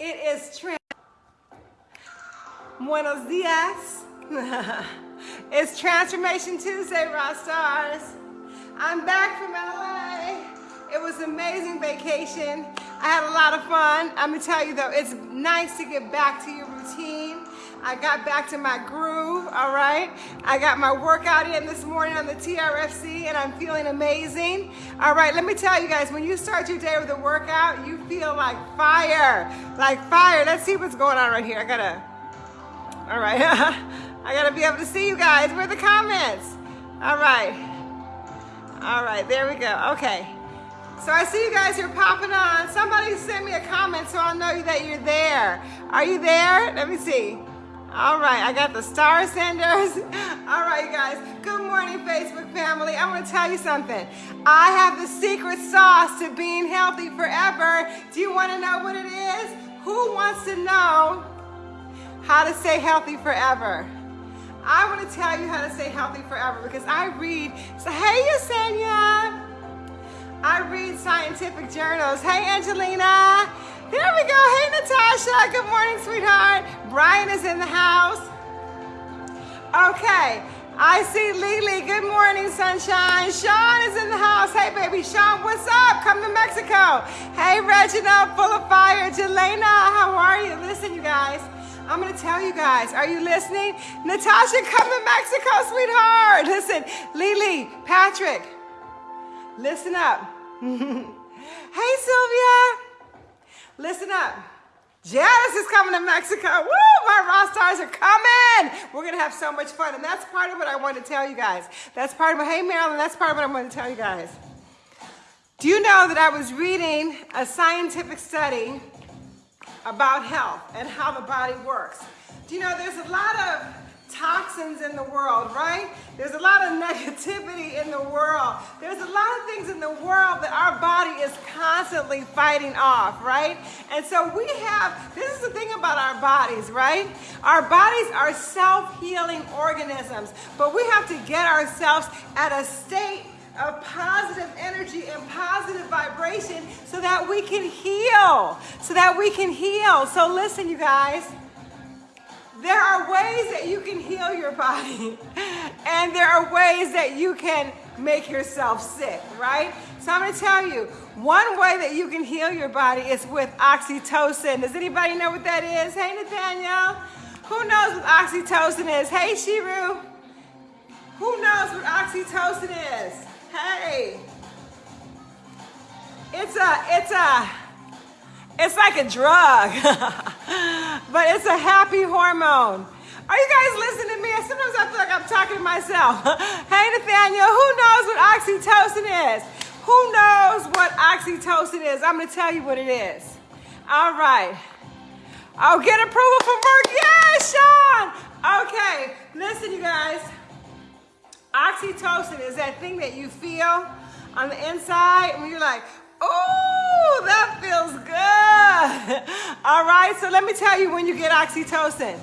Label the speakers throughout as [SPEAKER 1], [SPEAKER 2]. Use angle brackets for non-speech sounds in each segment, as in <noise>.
[SPEAKER 1] It is trans. Buenos dias. <laughs> it's Transformation Tuesday, Raw Stars. I'm back from LA. It was amazing vacation. I had a lot of fun. I'm gonna tell you though, it's nice to get back to your routine. I got back to my groove, all right? I got my workout in this morning on the TRFC and I'm feeling amazing. All right, let me tell you guys, when you start your day with a workout, you feel like fire, like fire. Let's see what's going on right here. I gotta, all right. <laughs> I gotta be able to see you guys. Where are the comments? All right. All right, there we go. Okay. So I see you guys You're popping on. Somebody send me a comment so I'll know that you're there. Are you there? Let me see. All right, I got the star senders. <laughs> All right, guys. Good morning, Facebook family. I want to tell you something. I have the secret sauce to being healthy forever. Do you want to know what it is? Who wants to know how to stay healthy forever? I want to tell you how to stay healthy forever because I read. So, hey, Yesenia. I read scientific journals. Hey, Angelina. There we go. Hey, Natasha. Good morning, sweetheart. Brian is in the house. Okay. I see Lily. Good morning, sunshine. Sean is in the house. Hey, baby. Sean, what's up? Come to Mexico. Hey, Reginald, full of fire. Jelena, how are you? Listen, you guys. I'm going to tell you guys. Are you listening? Natasha, come to Mexico, sweetheart. Listen, Lily, Patrick, listen up. <laughs> hey, Sylvia. Listen up. Janice is coming to Mexico. Woo, my rock stars are coming. We're going to have so much fun. And that's part of what I want to tell you guys. That's part of hey, Marilyn, that's part of what I'm going to tell you guys. Do you know that I was reading a scientific study about health and how the body works? Do you know there's a lot of toxins in the world, right? There's a lot of <laughs> negativity There's a lot of things in the world that our body is constantly fighting off, right? And so we have, this is the thing about our bodies, right? Our bodies are self-healing organisms, but we have to get ourselves at a state of positive energy and positive vibration so that we can heal, so that we can heal. So listen, you guys, there are ways that you can heal your body, <laughs> and there are ways that you can make yourself sick, right? So I'm gonna tell you, one way that you can heal your body is with oxytocin. Does anybody know what that is? Hey, Nathaniel. Who knows what oxytocin is? Hey, Shiru. Who knows what oxytocin is? Hey. It's a, it's a, it's like a drug, <laughs> but it's a happy hormone. Are you guys listening to me? Sometimes I feel like I'm talking to myself. <laughs> hey, Nathaniel, who knows what oxytocin is? Who knows what oxytocin is? I'm going to tell you what it is. All right. I'll get approval from work. Yes, Sean. Okay, listen, you guys. Oxytocin is that thing that you feel on the inside when you're like, Oh, that feels good. <laughs> All right, so let me tell you when you get oxytocin.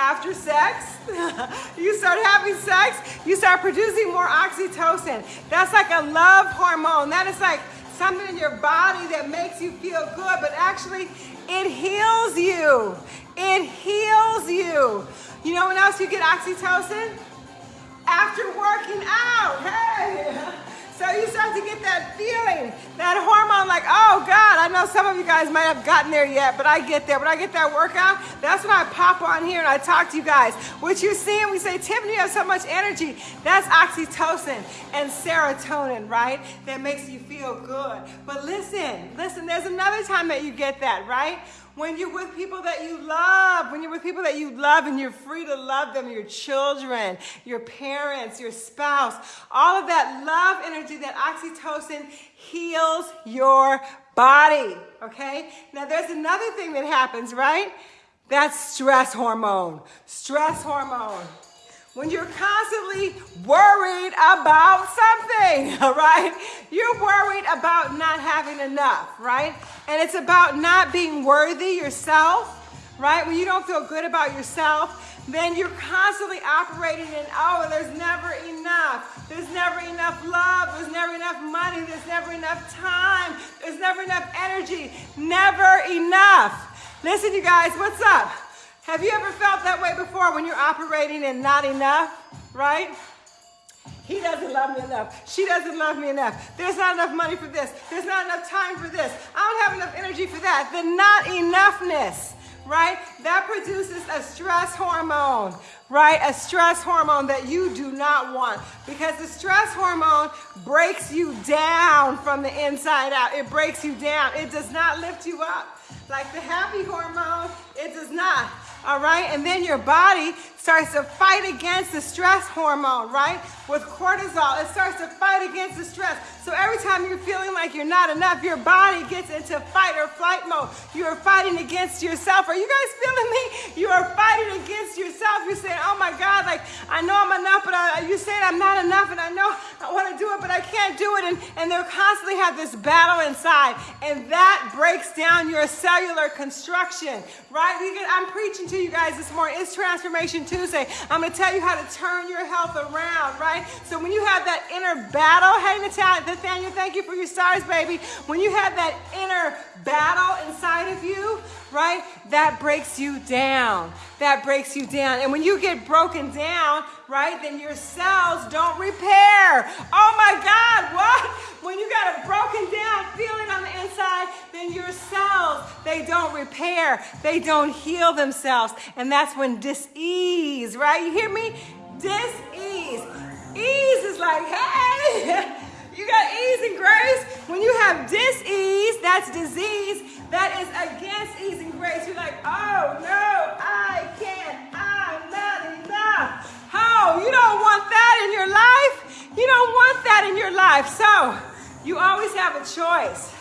[SPEAKER 1] After sex, <laughs> you start having sex, you start producing more oxytocin. That's like a love hormone. That is like something in your body that makes you feel good, but actually it heals you. It heals you. You know when else you get oxytocin? After working out. Hey. <laughs> So you start to get that feeling, that hormone like, oh God, I know some of you guys might have gotten there yet, but I get there. When I get that workout, that's when I pop on here and I talk to you guys. What you're seeing, we say, Tiffany, you have so much energy. That's oxytocin and serotonin, right? That makes you feel good. But listen, listen, there's another time that you get that, right? When you're with people that you love, when you're with people that you love and you're free to love them, your children, your parents, your spouse, all of that love energy, that oxytocin heals your body, okay? Now there's another thing that happens, right? That's stress hormone. Stress hormone when you're constantly worried about something, <laughs> all right? You're worried about not having enough, right? And it's about not being worthy yourself, right? When you don't feel good about yourself, then you're constantly operating in, oh, there's never enough. There's never enough love. There's never enough money. There's never enough time. There's never enough energy. Never enough. Listen, you guys, what's up? Have you ever felt that way before when you're operating and not enough, right? He doesn't love me enough. She doesn't love me enough. There's not enough money for this. There's not enough time for this. I don't have enough energy for that. The not enoughness, right? That produces a stress hormone, right? A stress hormone that you do not want because the stress hormone breaks you down from the inside out. It breaks you down. It does not lift you up. Like the happy hormone, it does not all right? And then your body starts to fight against the stress hormone, right? With cortisol, it starts to fight against the stress. So every time you're feeling like you're not enough, your body gets into fight or flight mode. You are fighting against yourself. Are you guys feeling me? You are fighting against yourself. You're saying, oh my God, like I know I'm enough, but I, you're saying I'm not enough and I know I want to do it, but I can't do it. And, and they'll constantly have this battle inside. And that breaks down your cellular construction, right? I'm preaching to you guys this morning. It's Transformation Tuesday. I'm going to tell you how to turn your health around, right? So when you have that inner battle, hey, Nathaniel, thank you for your stars, baby. When you have that inner battle inside of you, right, that breaks you down. That breaks you down. And when you get broken down, right, then your cells don't repair. Oh my God, what? When you got a broken down feeling on the inside, then your cells, they don't repair. They don't heal themselves. And that's when dis-ease, right? You hear me? Dis-ease. Ease is like, hey, <laughs> you got ease and grace. When you have dis-ease, that's disease, that is against ease and grace. You're like, oh no, You don't want that in your life. So you always have a choice.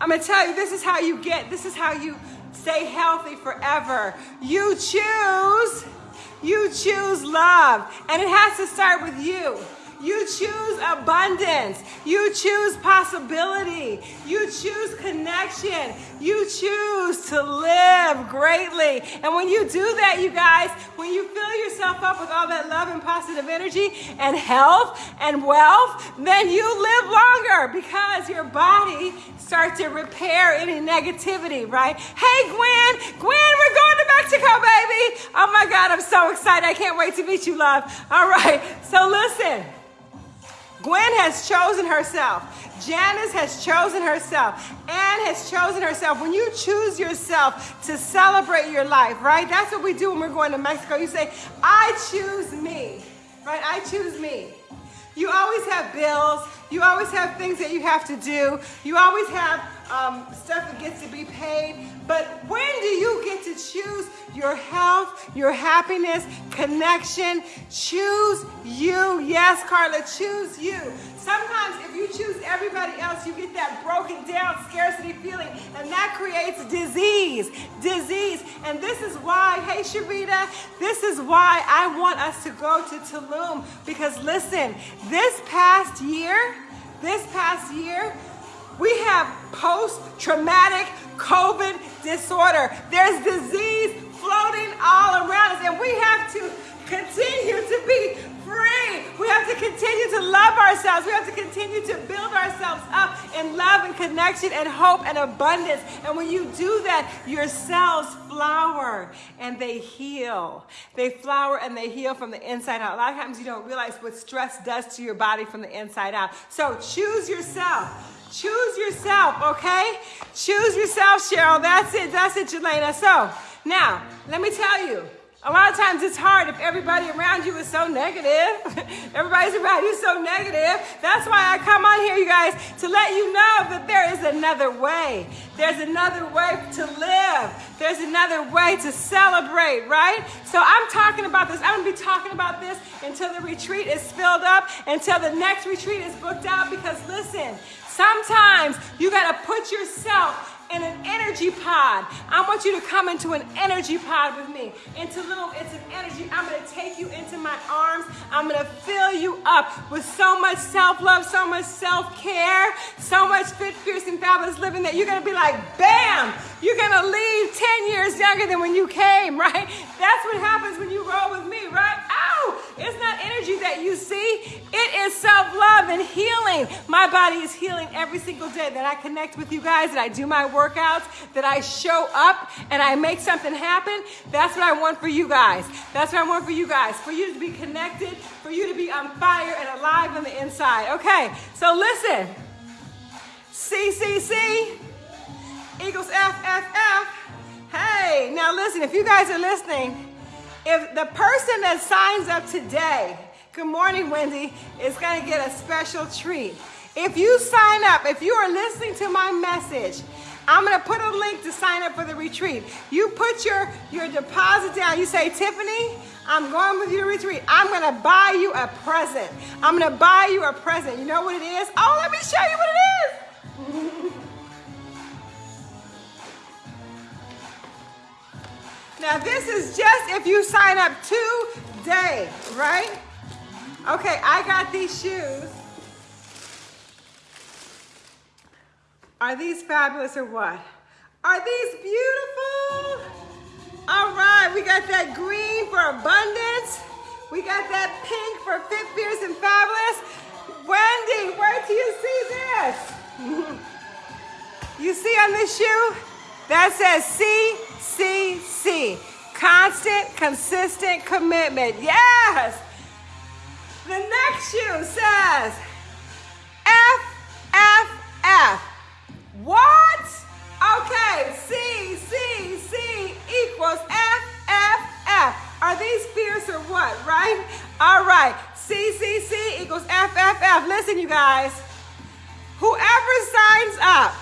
[SPEAKER 1] I'm gonna tell you, this is how you get, this is how you stay healthy forever. You choose, you choose love. And it has to start with you. You choose abundance. You choose possibility. You choose connection. You choose to live greatly. And when you do that, you guys, when you fill yourself up with all that love and positive energy and health and wealth, then you live longer because your body starts to repair any negativity, right? Hey, Gwen, Gwen, we're going to Mexico, baby. Oh my God, I'm so excited. I can't wait to meet you, love. All right, so listen. Gwen has chosen herself. Janice has chosen herself. Anne has chosen herself. When you choose yourself to celebrate your life, right? That's what we do when we're going to Mexico. You say, I choose me, right? I choose me. You always have bills. You always have things that you have to do. You always have um, stuff that gets to be paid. But when you get to choose your health, your happiness, connection? Choose you. Yes, Carla, choose you. Sometimes if you choose everybody else, you get that broken down scarcity feeling, and that creates disease. Disease. And this is why, hey, Sharita, this is why I want us to go to Tulum. Because listen, this past year, this past year, we have post-traumatic COVID disorder. There's disease floating all around us, and we have to continue to be free. We have to continue to love ourselves. We have to continue to build ourselves up in love and connection and hope and abundance. And when you do that, your cells flower and they heal. They flower and they heal from the inside out. A lot of times you don't realize what stress does to your body from the inside out. So choose yourself. Choose yourself, okay? Choose yourself, Cheryl. That's it. That's it, Jelena. So now, let me tell you, a lot of times it's hard if everybody around you is so negative. <laughs> Everybody's around you so negative. That's why I come on here, you guys, to let you know that there is another way. There's another way to live. There's another way to celebrate, right? So I'm talking about this. I'm going to be talking about this until the retreat is filled up, until the next retreat is booked out, because listen, Sometimes you got to put yourself in an energy pod. I want you to come into an energy pod with me. Into little, it's an energy. I'm gonna take you into my arms. I'm gonna fill you up with so much self-love, so much self-care, so much fit, fierce, and fabulous living that you're gonna be like, bam! You're gonna leave 10 years younger than when you came, <laughs> right? That's what happens when you roll with me, right? Ow! It's not energy that you see. Is self-love and healing. My body is healing every single day that I connect with you guys, that I do my workouts, that I show up and I make something happen. That's what I want for you guys. That's what I want for you guys. For you to be connected, for you to be on fire and alive on the inside. Okay, so listen. CCC equals FFF. Hey, now listen, if you guys are listening, if the person that signs up today, good morning, Wendy, It's going to get a special treat. If you sign up, if you are listening to my message, I'm going to put a link to sign up for the retreat. You put your, your deposit down. You say, Tiffany, I'm going with you to retreat. I'm going to buy you a present. I'm going to buy you a present. You know what it is? Oh, let me show you what it is. <laughs> Now this is just if you sign up today, right? Okay, I got these shoes. Are these fabulous or what? Are these beautiful? All right, we got that green for abundance. We got that pink for fit, fierce, and fabulous. Wendy, where do you see this? <laughs> you see on this shoe? That says CCC. Constant, consistent commitment. Yes. The next shoe says FFF. What? Okay, C, C, C equals FFF. Are these fierce or what, right? All right, C, C, C equals FFF. Listen, you guys. Whoever signs up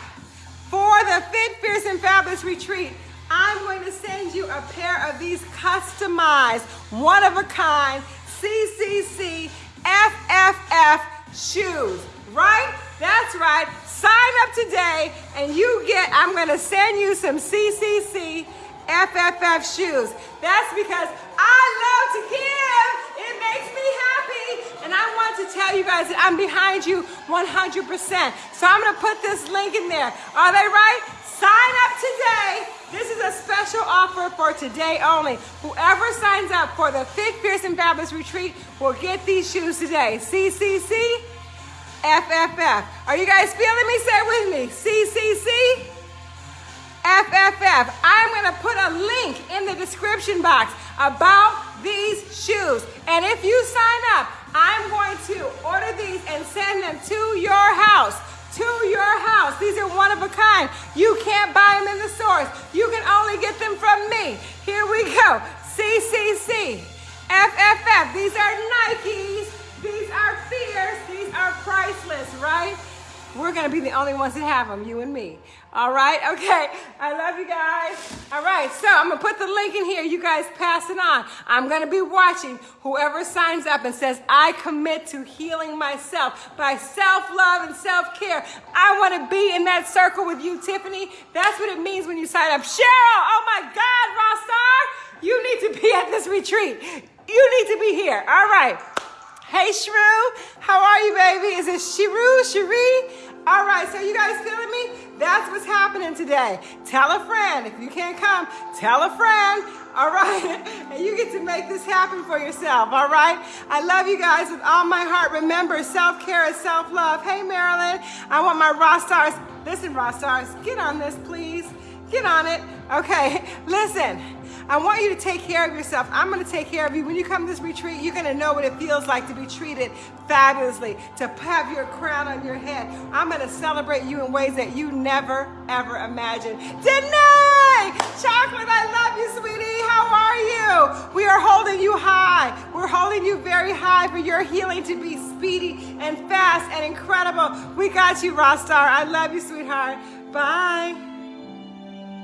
[SPEAKER 1] for the Fit, Fierce, and Fabulous Retreat, I'm going to send you a pair of these customized, one-of-a-kind CCC FFF shoes, right? That's right. Sign up today and you get, I'm going to send you some CCC FFF shoes. That's because I love to give. It makes me happy. And I want to tell you guys that I'm behind you 100%. So I'm going to put this link in there. Are they right? Sign up today. This is a special offer for today only. Whoever signs up for the Fierce, and Fabulous Retreat will get these shoes today. CCC FFF. Are you guys feeling me? Say it with me. CCC FFF. I'm going to put a link in the description box about these shoes. And if you sign up, I'm going to order these and send them to your house. To your house. These are one of a kind. You can't buy them in the stores. You can only get them from me. Here we go. CCC. FFF. These are Nikes. These are fierce. We're to be the only ones that have them, you and me. All right? Okay. I love you guys. All right. So I'm to put the link in here. You guys pass it on. I'm to be watching whoever signs up and says, I commit to healing myself by self-love and self-care. I want to be in that circle with you, Tiffany. That's what it means when you sign up. Cheryl, oh my God, Rossar, you need to be at this retreat. You need to be here. All right. Hey, Shrew. How are you, baby? Is it Shiru, Cherie? All right, so you guys feeling me? That's what's happening today. Tell a friend. If you can't come, tell a friend. All right, <laughs> and you get to make this happen for yourself. All right, I love you guys with all my heart. Remember, self-care is self-love. Hey, Marilyn, I want my raw stars. Listen, raw stars, get on this, please. Get on it. Okay, <laughs> listen. I want you to take care of yourself. I'm going to take care of you. When you come to this retreat, you're going to know what it feels like to be treated fabulously, to have your crown on your head. I'm going to celebrate you in ways that you never, ever imagined. Danae! Chocolate, I love you, sweetie. How are you? We are holding you high. We're holding you very high for your healing to be speedy and fast and incredible. We got you, Rostar. I love you, sweetheart. Bye.